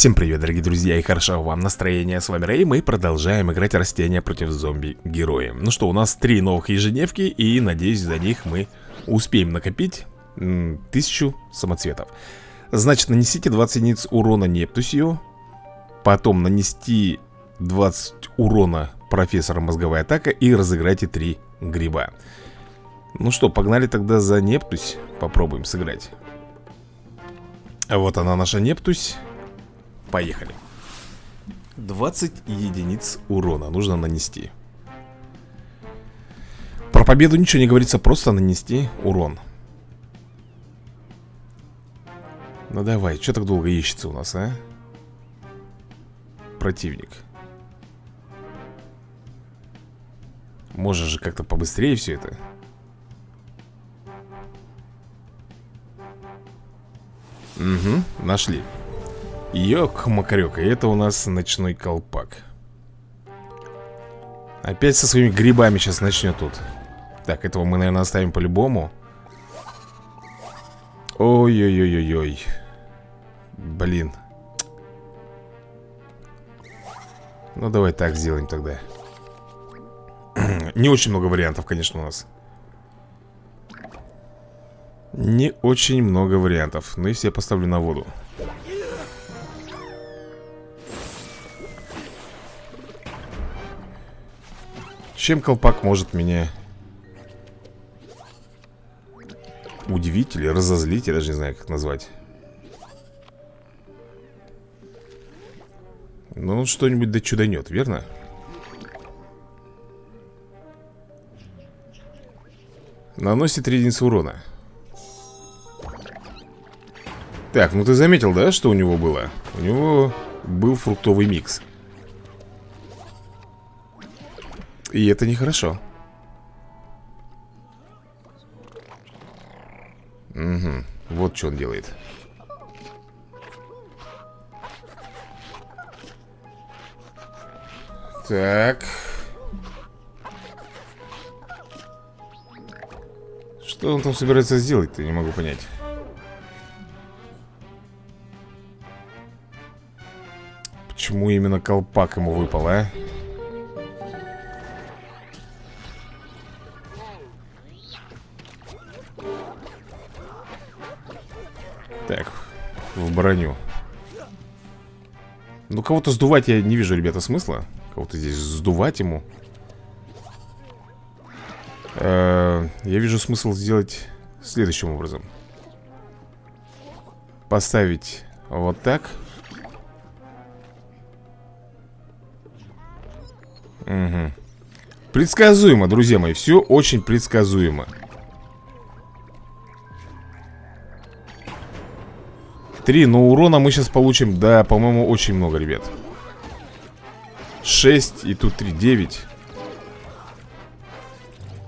Всем привет, дорогие друзья, и хорошо вам настроение. С вами Рэй, мы продолжаем играть растения против зомби-героя. Ну что, у нас три новых ежедневки, и надеюсь, за них мы успеем накопить тысячу самоцветов. Значит, нанесите 20 единиц урона Нептусию, потом нанести 20 урона профессора мозговая атака и разыграйте 3 гриба. Ну что, погнали тогда за Нептусь, попробуем сыграть. Вот она наша Нептусь. Поехали. 20 единиц урона нужно нанести. Про победу ничего не говорится, просто нанести урон. Ну давай, что так долго ищется у нас, а? Противник. Можно же как-то побыстрее все это. Угу, нашли Ёк-макарёк, это у нас ночной колпак. Опять со своими грибами сейчас начнет тут. Так, этого мы, наверное, оставим по-любому. Ой-ой-ой-ой-ой. Блин. Ну, давай так сделаем тогда. Не очень много вариантов, конечно, у нас. Не очень много вариантов. Но если я поставлю на воду Чем колпак может меня удивить или разозлить, я даже не знаю, как назвать. Ну, он что-нибудь да чуданет, верно? Наносит 3 единицы урона. Так, ну ты заметил, да, что у него было? У него был фруктовый микс. И это нехорошо. Угу, вот что он делает. Так. Что он там собирается сделать-то, не могу понять. Почему именно колпак ему выпал, а? Броню. Ну, кого-то сдувать я не вижу, ребята, смысла. Кого-то здесь сдувать ему. Э Я вижу смысл сделать следующим образом. Поставить вот так. Угу Предсказуемо, друзья мои, все очень предсказуемо Три, но урона мы сейчас получим, да, по-моему, очень много, ребят. 6 и тут 3, 9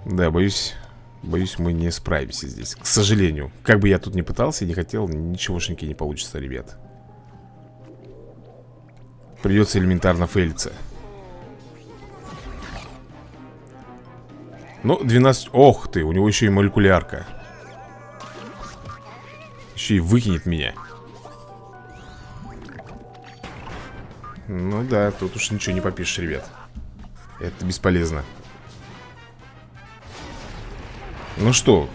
Да, боюсь Боюсь, мы не справимся здесь К сожалению. Как бы я тут не пытался, не хотел Ничегошеньки не получится, ребят. Придется элементарно фейлиться. Ну, 12... Ох ты, у него еще и молекулярка. Еще и выкинет меня Ну да, тут уж ничего не попишешь, ребят. Это бесполезно. Ну что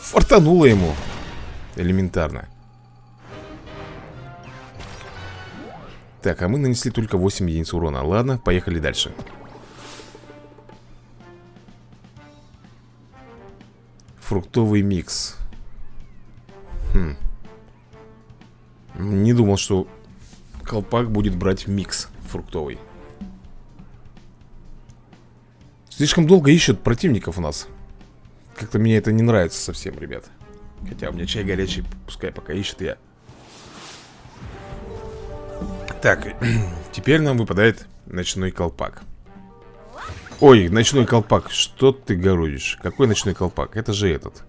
Фартануло ему Элементарно. Так, а мы нанесли только 8 единиц урона. Ладно, поехали дальше. Фруктовый микс. Хм. Не думал, что колпак будет брать микс фруктовый. Слишком долго ищут противников у нас. Как-то мне это не нравится совсем, ребят. Хотя у меня чай горячий, пускай пока ищет я. Так, теперь нам выпадает ночной колпак. Ой, ночной колпак, что ты городишь? Какой ночной колпак? Это же этот.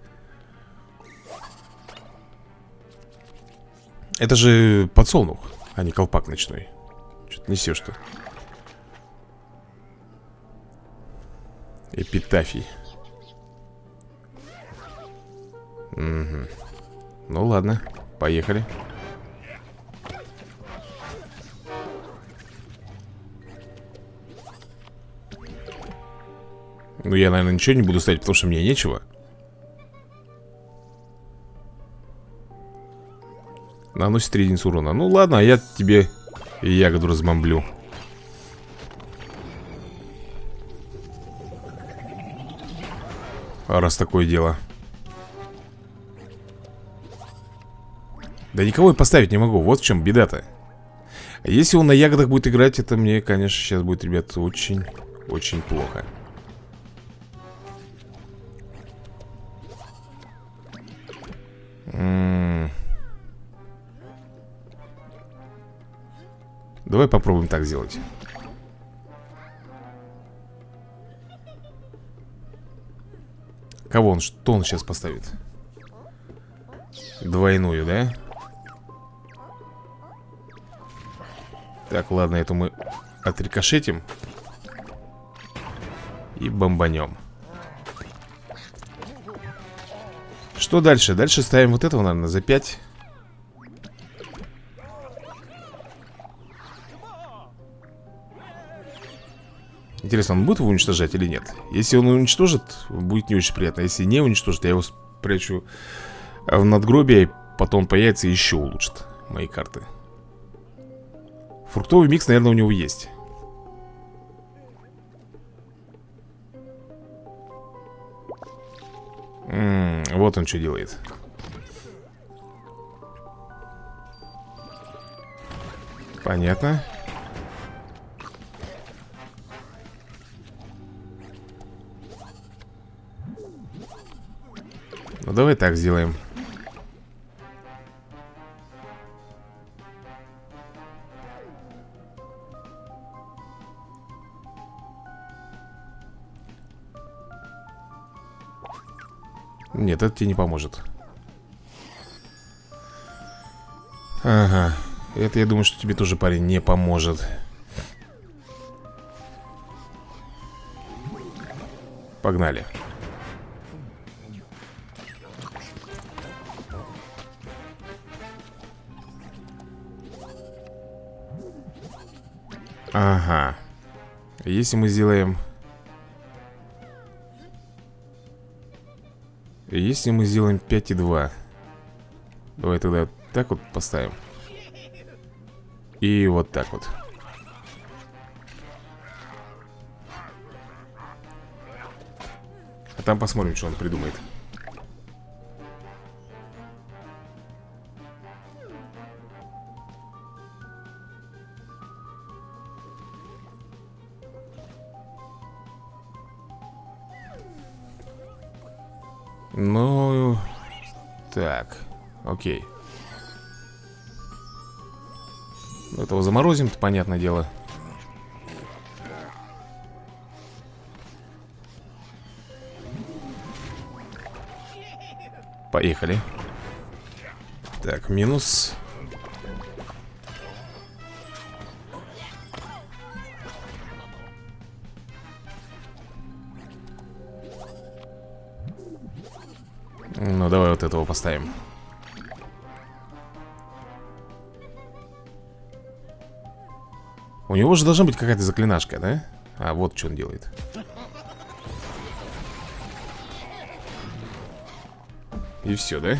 Это же подсолнух а не колпак ночной. Что-то несешь-то Эпитафий. Угу Ну ладно, поехали. Ну я, наверное, ничего не буду ставить, потому что мне нечего. Наносит 3 единицы урона. Ну ладно, а я тебе ягоду разбомблю. Раз такое дело. Да никого я поставить не могу, вот в чем беда-то. Если он на ягодах будет играть, это мне, конечно, сейчас будет, ребят, очень, очень плохо. М -м Давай попробуем так сделать Кого он, что он сейчас поставит? Двойную, да? Так, ладно, эту мы отрикошетим И бомбанем Что дальше? Дальше ставим вот этого, наверное, за 5 Интересно, он будет его уничтожать или нет? Если он уничтожит, будет не очень приятно. Если не уничтожит, я его спрячу в надгробие Потом появится и еще улучшит мои карты. Фруктовый микс, наверное, у него есть. М -м, Вот он что делает. Понятно Ну давай так сделаем. Нет, это тебе не поможет. Ага. Это я думаю, что тебе тоже, парень, не поможет. Погнали. Ага Если мы сделаем Если мы сделаем 5,2 Давай тогда так вот поставим. И вот так вот. А там посмотрим, что он придумает окей. Этого заморозим, -то, понятное дело. Поехали. Так, минус. Ну, давай вот этого поставим У него же должна быть какая-то заклинашка, да? А, вот что он делает И все, да?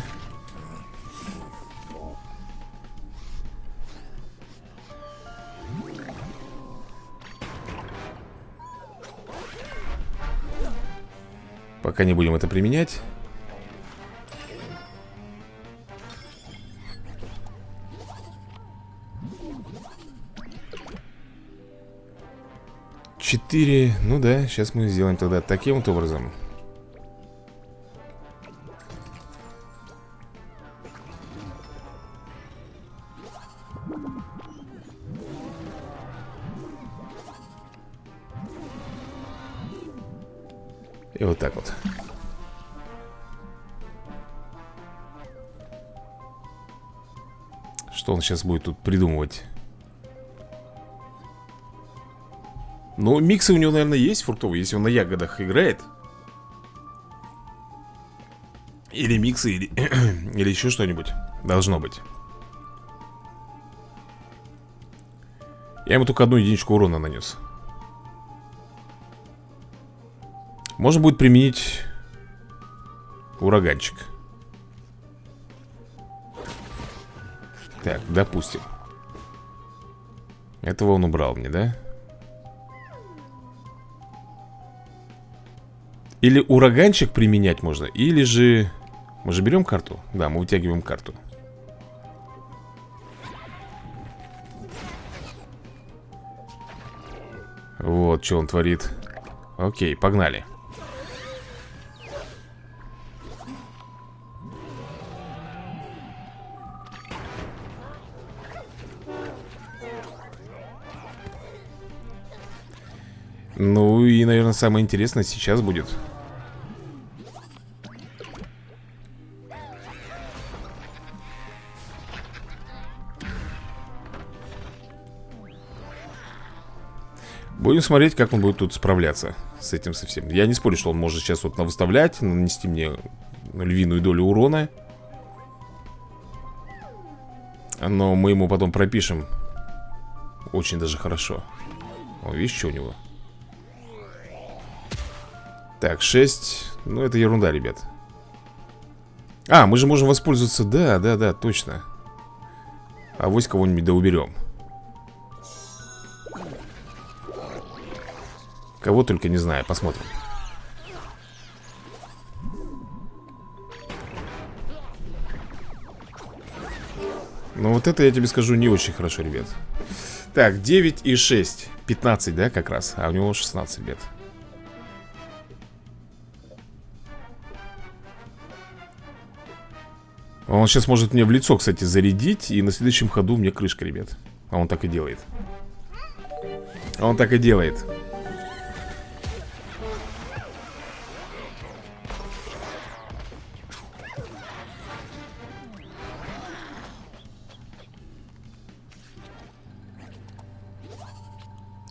Пока не будем это применять Четыре, ну да, сейчас мы сделаем тогда таким вот образом. И вот так вот. Что он сейчас будет тут придумывать? Ну, миксы у него, наверное, есть фруктовые Если он на ягодах играет Или миксы, или, или еще что-нибудь Должно быть Я ему только одну единичку урона нанес Можно будет применить ураганчик. Так, допустим. Этого он убрал мне, да? Или ураганчик применять можно, или же... Мы же берем карту? Да, мы вытягиваем карту. Вот, что он творит. Окей, погнали. И, наверное, самое интересное сейчас будет. Будем смотреть, как он будет тут справляться с этим совсем. Я не спорю, что он может сейчас вот навыставлять Нанести мне львиную долю урона. Но мы ему потом пропишем. Очень даже хорошо. О, видишь, что у него так, 6 Ну, это ерунда, ребят. А, мы же можем воспользоваться. Да, да, да, точно. А вось кого-нибудь да уберем. Кого только не знаю, посмотрим. Ну вот это я тебе скажу не очень хорошо, ребят. Так, 9 и 6 15, да, как раз? А у него 16, ребят Он сейчас может мне в лицо, кстати, зарядить И на следующем ходу мне крышка, ребят. А он так и делает. Он так и делает.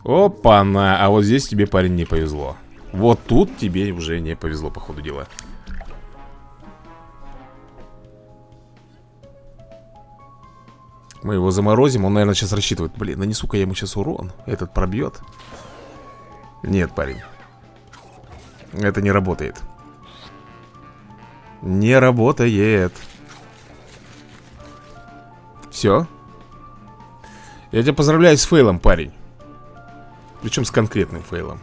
Опа-на, а вот здесь тебе, парень, не повезло. Вот тут тебе уже не повезло, по ходу дела Мы его заморозим, он, наверное, сейчас рассчитывает Блин, нанесу-ка я ему сейчас урон Этот пробьет Нет, парень Это не работает. Не работает. Все Я тебя поздравляю с фейлом, парень. Причем с конкретным фейлом.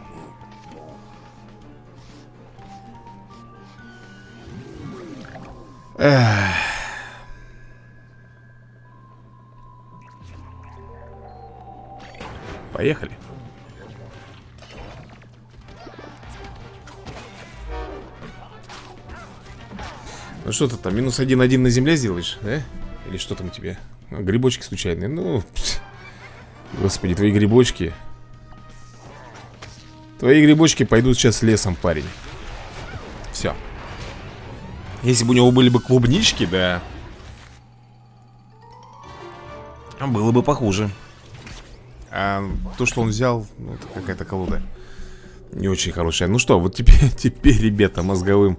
Эх Поехали. Ну что ты там, минус один-один на земле сделаешь, да? Или что там у тебя? Ну, грибочки случайные, ну... Господи, твои грибочки Твои грибочки пойдут сейчас лесом, парень Все Если бы у него были бы клубнички, да Было бы похуже а то, что он взял, ну, это какая-то колода Не очень хорошая. Ну что, вот теперь, теперь, ребята, мозговым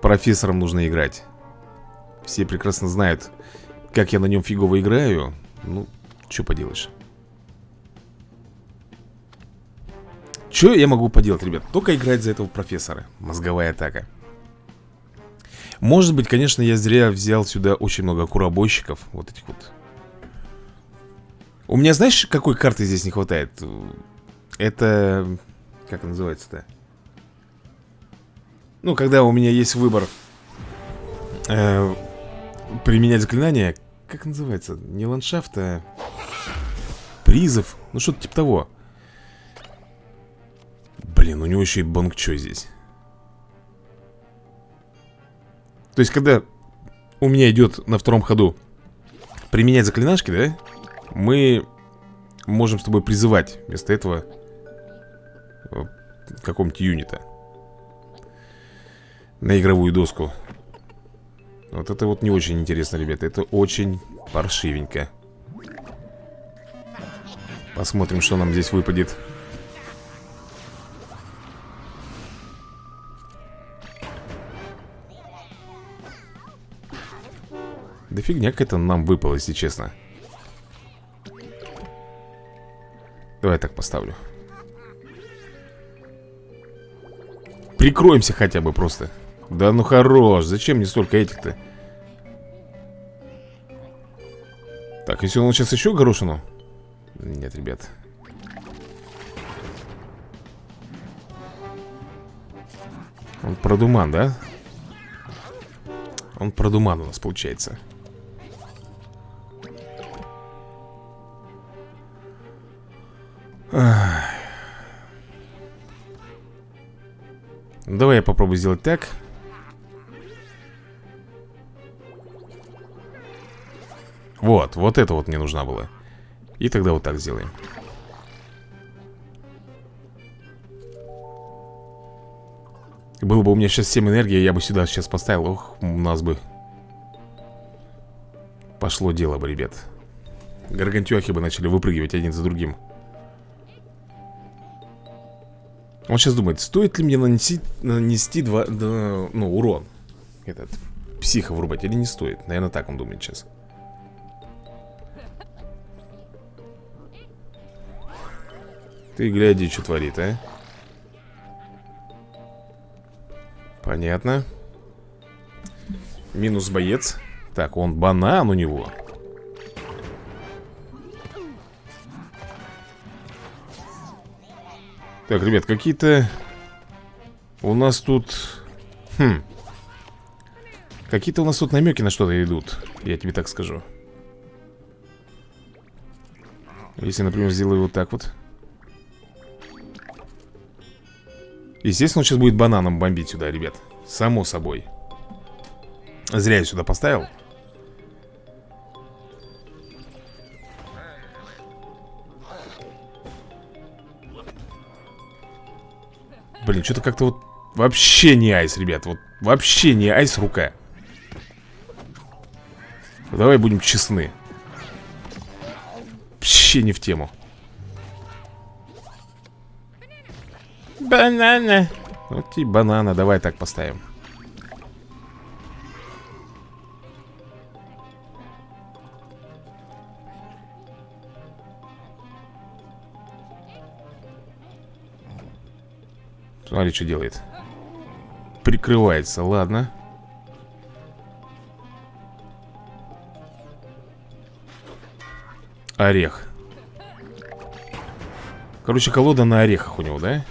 профессором нужно играть. Все прекрасно знают, как я на нем фигово играю. Ну, что поделаешь. Что я могу поделать, ребят? Только играть за этого профессора Мозговая атака. Может быть, конечно, я зря взял сюда очень много куробойщиков Вот этих вот у меня, знаешь, какой карты здесь не хватает? Это... Как называется-то? Ну, когда у меня есть выбор э, Применять заклинание Как называется? Не ландшафт, а Призов Ну, что-то типа того Блин, у него еще и бангчо здесь То есть, когда у меня идет на втором ходу Применять заклинашки, да? Мы можем с тобой призывать вместо этого э, какого-нибудь юнита на игровую доску. Вот это вот не очень интересно, ребята. Это очень паршивенько. Посмотрим, что нам здесь выпадет. Да фигня какая-то нам выпала, если честно. Давай так поставлю. Прикроемся хотя бы просто. Да ну хорош, зачем мне столько этих-то? Так, если он сейчас еще горошину? Нет, ребят. Он продуман, да? Он продуман у нас получается Давай я попробую сделать так. Вот, вот это вот мне нужна была. И тогда вот так сделаем. Было бы у меня сейчас 7 энергии, я бы сюда сейчас поставил. Ох, у нас бы Пошло дело бы, ребят. Гаргантюахи бы начали выпрыгивать один за другим Он сейчас думает, стоит ли мне нанести, нанести два, да, ну, урон? Этот, психа врубать или не стоит? Наверное, так он думает сейчас Ты гляди, что творит, а? Понятно. Минус боец. Так, он банан у него Так, ребят, какие-то У нас тут Хм Какие-то у нас тут намеки на что-то идут Я тебе так скажу. Если, например, сделаю вот так вот. Естественно, он сейчас будет бананом бомбить сюда, ребят. Само собой. Зря я сюда поставил Блин, что-то как-то вот Вообще не айс, ребят Вот вообще не айс рука Давай будем честны Вообще не в тему Банана. Вот и банана, давай так поставим. Смотри, что делает. Прикрывается, ладно. Орех. Короче, колода на орехах у него, да?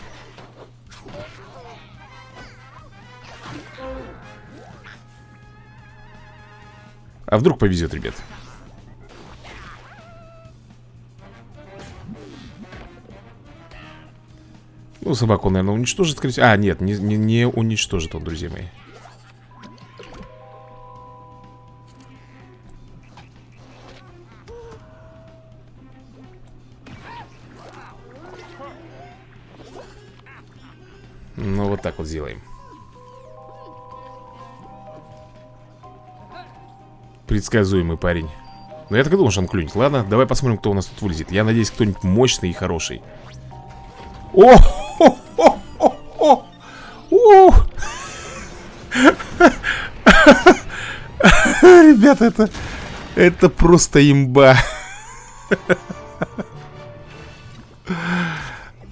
А вдруг повезет, ребят? Ну, собаку, наверное, уничтожит, скорее А, нет, не, не, не уничтожит он, друзья мои. Ну, вот так вот сделаем. Предсказуемый парень. Но я так и думал, что он клюнет. Ладно, давай посмотрим, кто у нас тут вылезет. Я надеюсь, кто-нибудь мощный и хороший! О! Ребята, это... Это просто имба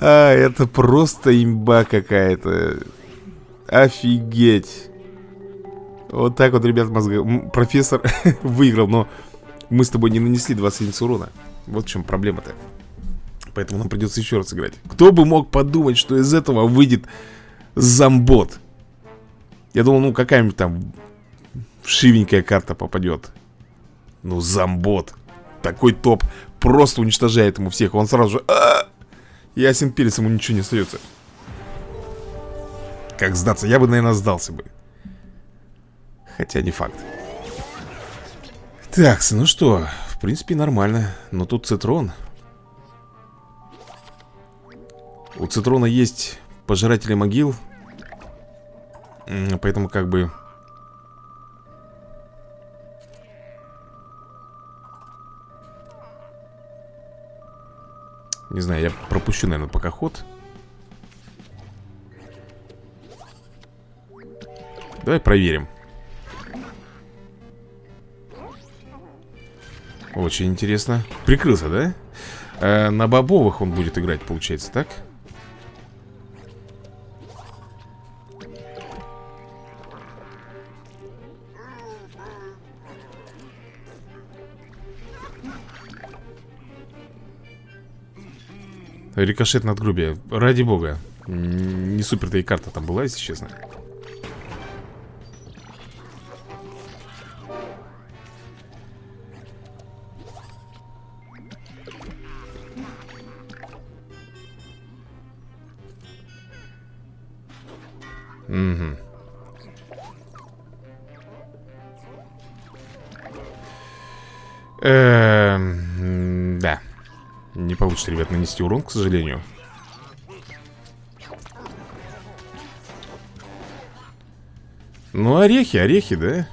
А, это просто имба какая-то Офигеть вот так вот, ребят, мозга... профессор выиграл, но мы с тобой не нанесли 20 единиц урона. Вот в чем проблема-то. Поэтому нам придется еще раз играть. Кто бы мог подумать, что из этого выйдет зомбот? Я думал, ну какая-нибудь там шивенькая карта попадет. Ну, зомбот. Такой топ просто уничтожает ему всех. Он сразу же... А -а! Ясен перец, ему ничего не остается. Как сдаться? Я бы, наверное, сдался бы. Хотя не факт Так, ну что В принципе нормально Но тут цитрон У цитрона есть пожиратели могил Поэтому как бы Не знаю, я пропущу, наверное, пока ход Давай проверим Очень интересно Прикрылся, да? Э, на бобовых он будет играть, получается, так? Рикошет над грубе. Ради бога. Не супер-то и карта там была, если честно. Угу. Получится, ребят, нанести урон, к сожалению. Ну, орехи, орехи, да?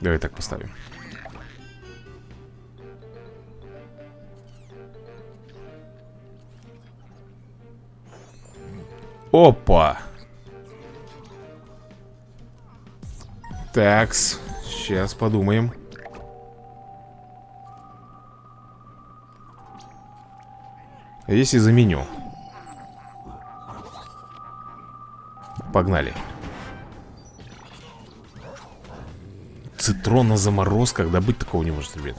Давай так поставим. Опа! Такс, сейчас подумаем. Если заменю? Погнали. Цитрон на заморозках, да быть такого не может, ребят.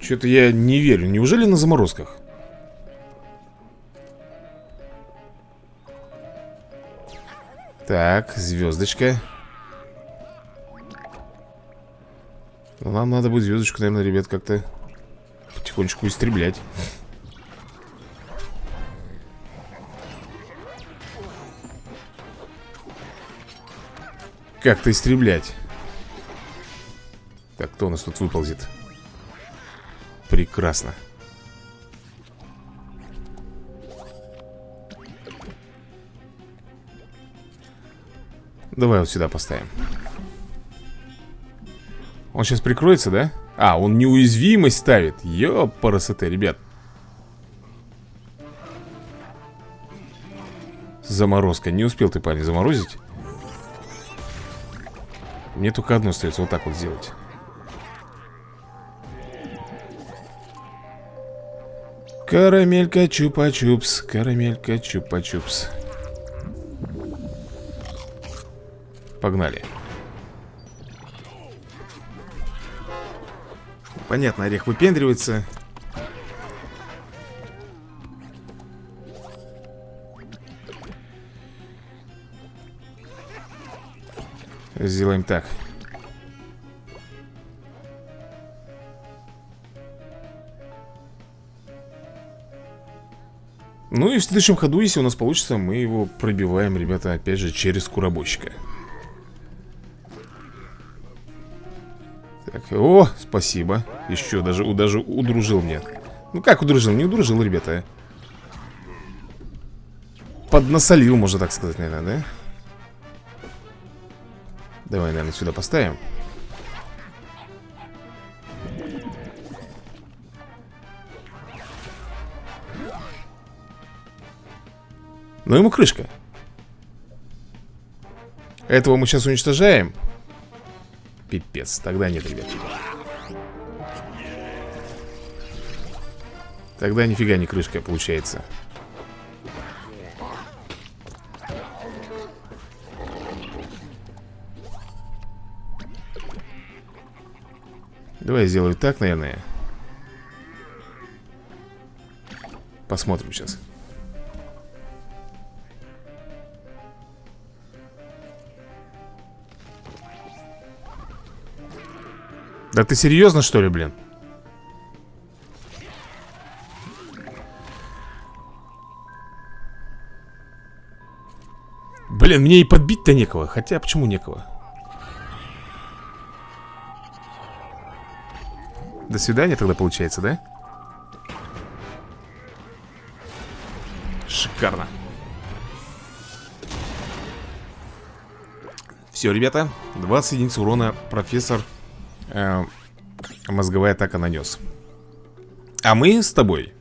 Что-то я не верю. Неужели на заморозках? Так, звездочка. Нам надо будет звездочку, наверное, ребят, как-то потихонечку истреблять. Как-то истреблять. Так, кто у нас тут выползет? Прекрасно. Давай вот сюда поставим. Он сейчас прикроется, да? А, он неуязвимость ставит. Ёпарасоте, ребят. Заморозка. Не успел ты, парень, заморозить? Мне только одно остается Вот так вот сделать. Карамелька чупа-чупс Карамелька чупа-чупс Погнали Понятно, орех выпендривается. Сделаем так. Ну и в следующем ходу, если у нас получится, мы его пробиваем, ребята, опять же, через куробойщика о, спасибо. Еще даже, даже удружил мне. Ну как удружил? Не удружил, ребята. Поднасолил, можно так сказать, наверное, да? Давай, наверное, сюда поставим. Ну ему крышка. Этого мы сейчас уничтожаем Пипец, тогда нет, ребят Тогда нифига не крышка получается. Давай я сделаю так, наверное. Посмотрим сейчас Да ты серьезно, что ли, блин? Блин, мне и подбить-то некого Хотя, почему некого? До свидания тогда получается, да? Шикарно Все, ребята 20 единиц урона профессор э, мозговая атака нанес. А мы с тобой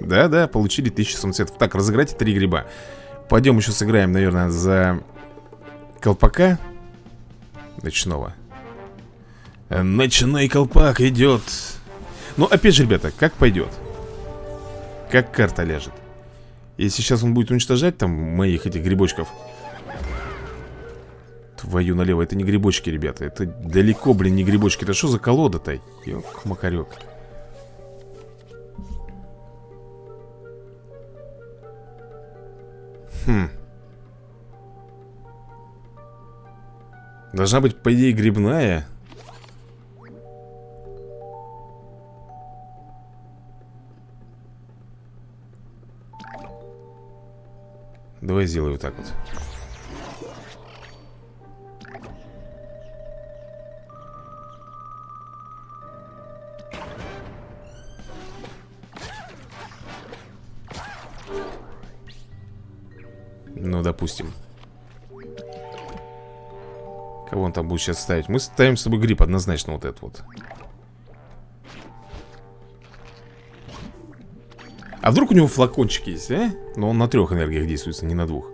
Да-да, получили 1000 самоцветов. Так, разыграйте три гриба. Пойдем еще сыграем, наверное, за колпака Ночного. Ночной колпак идет Ну, опять же, ребята, как пойдет Как карта ляжет? Если сейчас он будет уничтожать там моих этих грибочков Твою налево, это не грибочки, ребята. Это далеко, блин, не грибочки. Это что за колода-то? Ёк-макарёк Хм. Должна быть, по идее, грибная. Давай сделаю вот так вот Ну, допустим. Кого он там будет сейчас ставить? Мы ставим с тобой гриб однозначно вот этот вот. А вдруг у него флакончик есть, а? Но он на трех энергиях действуется, не на двух.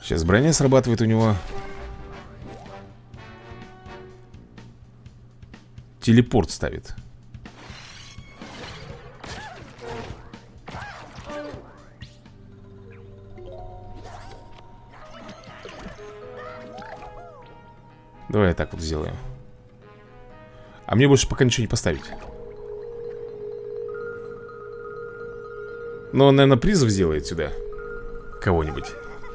Сейчас броня срабатывает у него. Телепорт ставит Давай я так вот сделаю. А мне больше пока ничего не поставить. Но он, наверное, призыв сделает сюда. Кого-нибудь.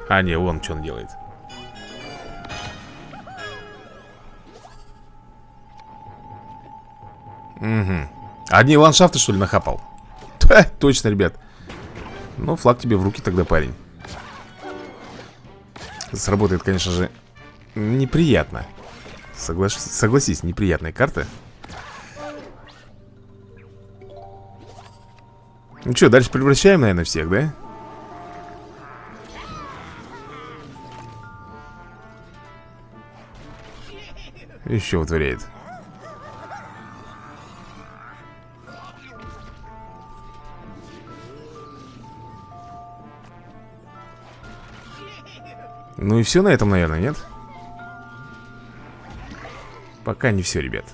А, не, вон что он делает. Угу Одни ландшафты, что ли, нахапал? Ха, точно, ребят. Ну, флаг тебе в руки тогда, парень. Сработает, конечно же, неприятно Соглаш... Согласись, неприятная карта Ну что, дальше превращаем, наверное, всех, да? Еще вытворяет Ну и все на этом, наверное, нет? Пока не все, ребят.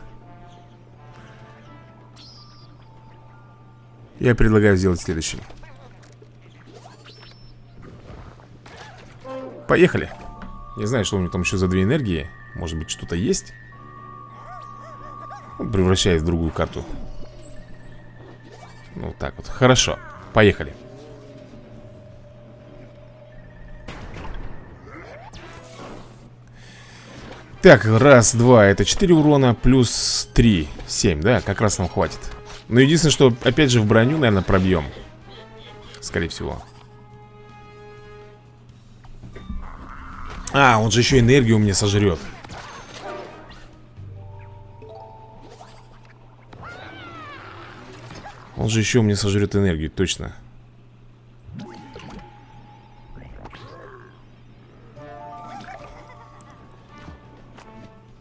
Я предлагаю сделать следующее. Поехали. Не знаю, что у него там еще за две энергии. Может быть, что-то есть? Превращает в другую карту. Ну, так вот, хорошо. Поехали Так, раз, два, это 4 урона плюс 3, 7, да, как раз нам хватит. Но единственное, что опять же в броню, наверное, пробьем Скорее всего. А, он же еще энергию мне сожрет. Он же еще мне сожрет энергию, точно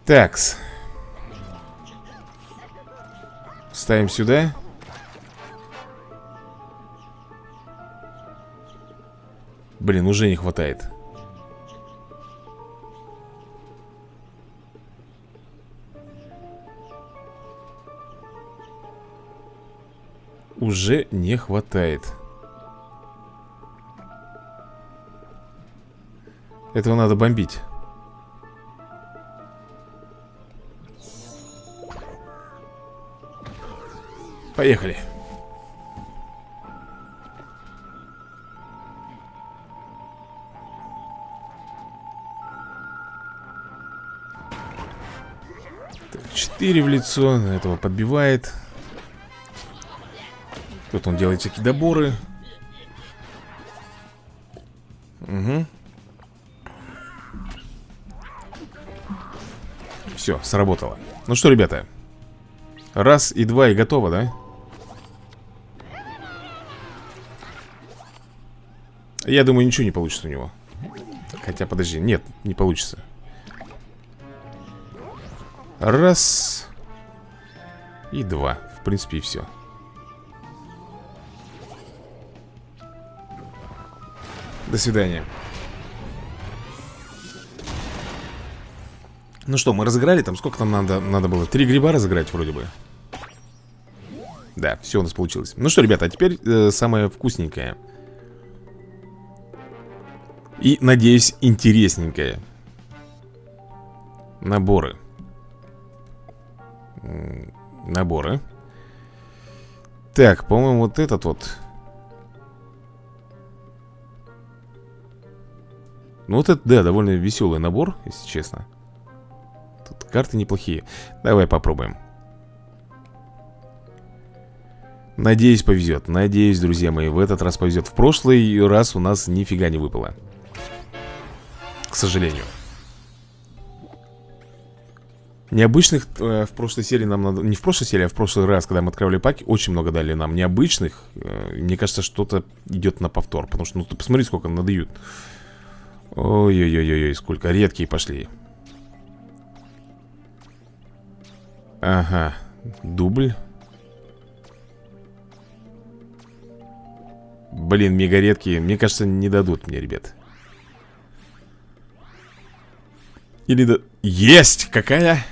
Такс. Ставим сюда. Блин, уже не хватает. Уже не хватает. Этого надо бомбить. Поехали. Четыре в лицо. Этого подбивает. Тут он делает всякие доборы. Угу. Все, сработало. Ну что, ребята. Раз и два и готово, да? Я думаю, ничего не получится у него. Хотя, подожди, нет, не получится. Раз. И два. В принципе, и все До свидания. Ну что, мы разыграли там Сколько там надо, надо было? Три гриба разыграть вроде бы. Да, все у нас получилось. Ну что, ребята, а теперь э, самое вкусненькое И, надеюсь, интересненькое. Наборы. Наборы. Так, по-моему, вот этот вот. Ну вот это, да, довольно веселый набор, если честно. Тут карты неплохие. Давай попробуем. Надеюсь, повезет. Надеюсь, друзья мои, в этот раз повезет. В прошлый раз у нас нифига не выпало К сожалению. Необычных э, в прошлой серии нам надо... Не в прошлой серии, а в прошлый раз, когда мы открывали паки Очень много дали нам необычных э, Мне кажется, что-то идет на повтор Потому что, ну ты посмотри, сколько надают. Ой-ой-ой-ой, сколько редкие пошли. Ага, дубль. Блин, мега редкие Мне кажется, не дадут мне, ребят Или да... Есть! Какая?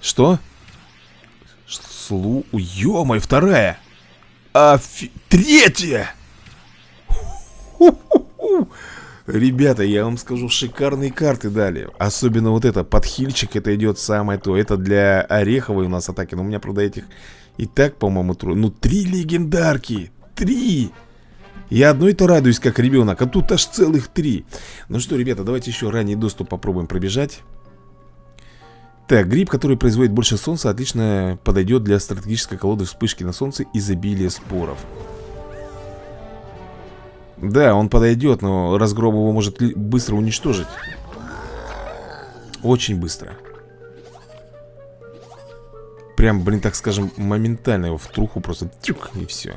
Что? Слу... Ё-моё, вторая! Афи... Третья! Ребята, я вам скажу, шикарные карты дали Особенно вот это, подхильчик, это идет самое то Это для ореховой у нас атаки Но у меня, правда, этих и так, по-моему, трое Ну, три легендарки Три! Я одной-то радуюсь, как ребенок, а тут аж целых три. Ну что, ребята, давайте еще ранний доступ попробуем пробежать. Так, гриб, который производит больше солнца, отлично подойдет для стратегической колоды вспышки на солнце изобилия споров. Да, он подойдет, но разгром его может быстро уничтожить? Очень быстро. Прям, блин, так скажем, моментально его в труху просто тюк и все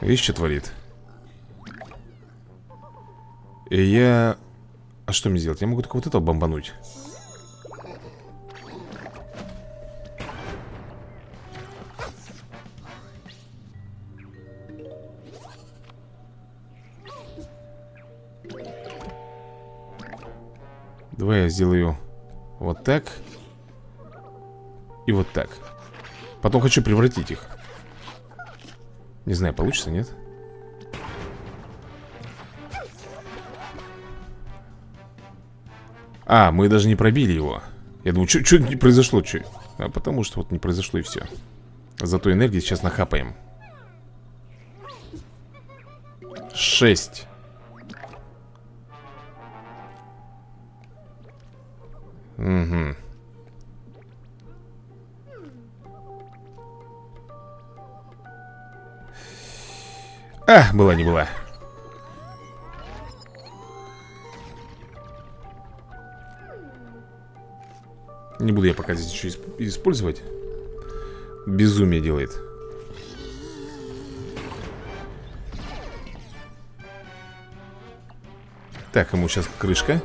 Что творит? И я... А что мне сделать? Я могу только вот этого бомбануть Давай я сделаю вот так И вот так Потом хочу превратить их не знаю, получится, нет? А, мы даже не пробили его. Я думаю, что не произошло, что? А потому что вот не произошло и все Зато энергии сейчас нахапаем. Шесть. Угу А, была не была. Не буду я пока здесь еще использовать. Безумие делает. Так, ему сейчас крышка.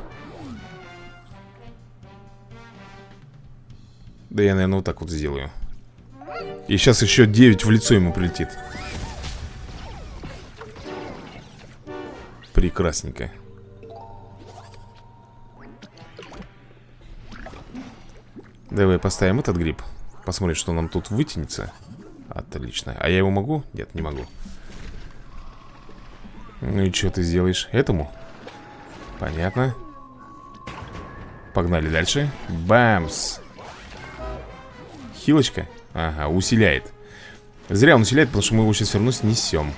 Да я, наверное, вот так вот сделаю. И сейчас еще 9 в лицо ему прилетит Прекрасненько Давай поставим этот гриб. Посмотрим, что нам тут вытянется. Отлично. А я его могу? Нет, не могу. Ну и что ты сделаешь? Этому? Понятно. Погнали дальше. Бамс. Хилочка? Ага, усиляет. Зря он усиляет, потому что мы его сейчас все равно снесем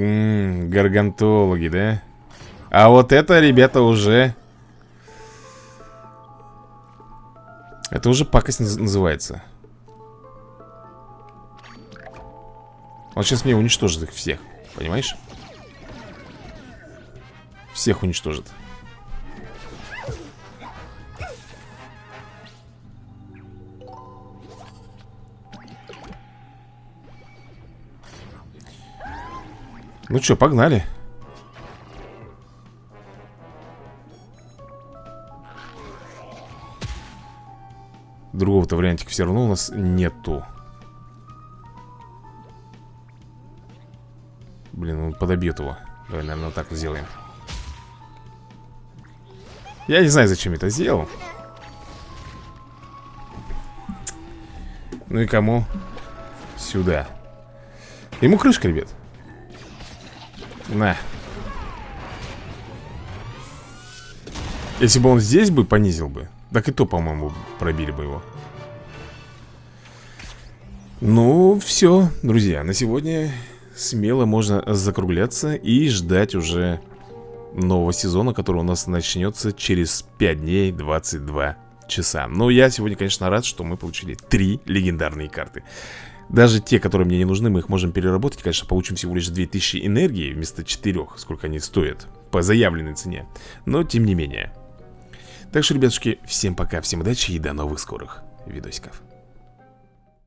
Ммм, гаргантологи, да? А вот это, ребята, уже... Это уже пакость называется. Он сейчас мне уничтожит их всех, понимаешь? Всех уничтожит. Ну что, погнали. Другого-то вариантика все равно у нас нету. Блин, он подобьет его. Давай, наверное, так сделаем. Я не знаю, зачем это сделал. Ну и кому? Сюда. Ему крышка, ребят На. Если бы он здесь бы понизил бы Так и то, по-моему, пробили бы его. Ну, все, друзья На сегодня смело можно закругляться И ждать уже нового сезона Который у нас начнется через 5 дней 22 часа. Но я сегодня, конечно, рад, что мы получили три легендарные карты даже те, которые мне не нужны, мы их можем переработать. Конечно, получим всего лишь 2000 энергии вместо 4 Сколько они стоят по заявленной цене. Но, тем не менее. Так что, ребятушки, всем пока, всем удачи и до новых скорых видосиков.